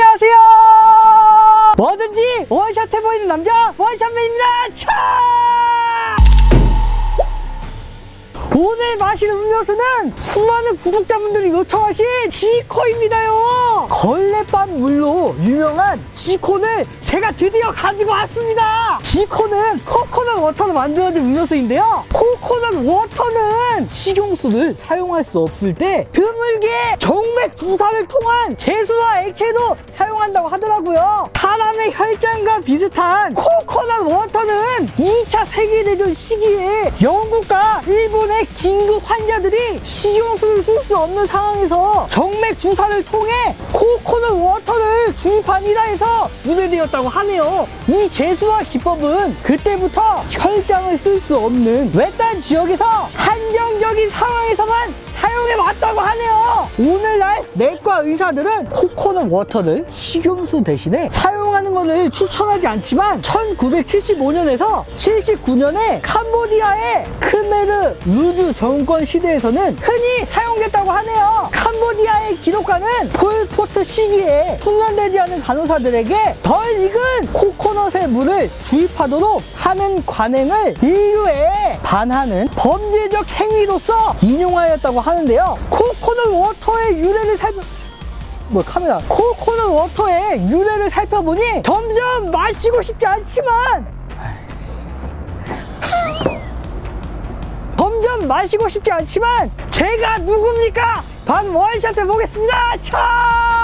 안녕하세요 뭐든지 원샷 해보이는 남자 원샷맨입니다 차! 마실 음료수는 수많은 구독자분들이 요청하신 지코입니다요. 걸레 빤 물로 유명한 지코를 제가 드디어 가지고 왔습니다. 지코는 코코넛 워터로 만들어진 음료수인데요. 코코넛 워터는 식용수를 사용할 수 없을 때 드물게 정맥 주사를 통한 재수화 액체로 사용한다고 하더라고요. 사람의 혈장과 비슷한 코코넛 워터는 2차 세계대전 시기에 영국과 긴급 환자들이 식용수를 쓸 수 없는 상황에서 정맥 주사를 통해 코코넛 워터를 주입한 데에서 유래되었다고 하네요. 이 재수화 기법은 그때부터 혈장을 쓸 수 없는 외딴 지역에서 한정적인 상황에서만 사용해 왔다고 하네요. 오늘날 내과 의사들은 코코넛 워터를 식용수 대신에 사용하는 것을 추천하지 않지만 1975년에서 79년에 캄보디아의 크메르 루즈 정권 시대에서는 흔히 사용됐다고 하네요. 캄보디아의 기록가는 폴포트 시기에 숙련되지 않은 간호사들에게 덜 익은 코코넛의 물을 주입하도록 하는 관행을 인류에 반하는 범죄적 행위로서 인용하였다고 하는데요. 코코넛 워터의 유래를 살펴 뭐 카메라 코코넛 워터의 유래를 살펴보니 점점 마시고 싶지 않지만 점점 마시고 싶지 않지만 제가 누굽니까? 반 원샷 해 보겠습니다. 차!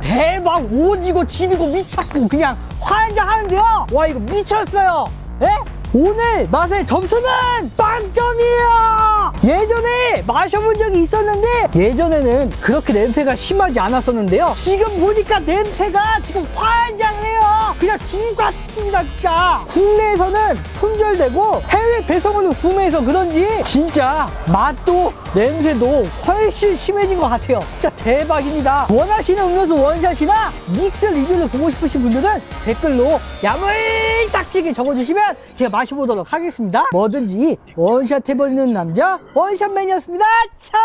대박 오지고 지리고 미쳤고 그냥 환장하는데요? 와 이거 미쳤어요. 에? 오늘 맛의 점수는 빵점이에요. 예전에 마셔본 적이 있었는데 예전에는 그렇게 냄새가 심하지 않았었는데요. 지금 보니까 냄새가 지금 환장해요 그냥 같습니다 진짜. 국내에서는 품절되고 해외 배송으로 구매해서 그런지 진짜 맛도 냄새도 훨씬 심해진 것 같아요. 진짜 대박입니다. 원하시는 음료수 원샷이나 믹스 리뷰를 보고 싶으신 분들은 댓글로 야물딱지게 적어주시면 제가 마셔보도록 하겠습니다. 뭐든지 원샷 해버리는 남자 원샷맨이었습니다. 차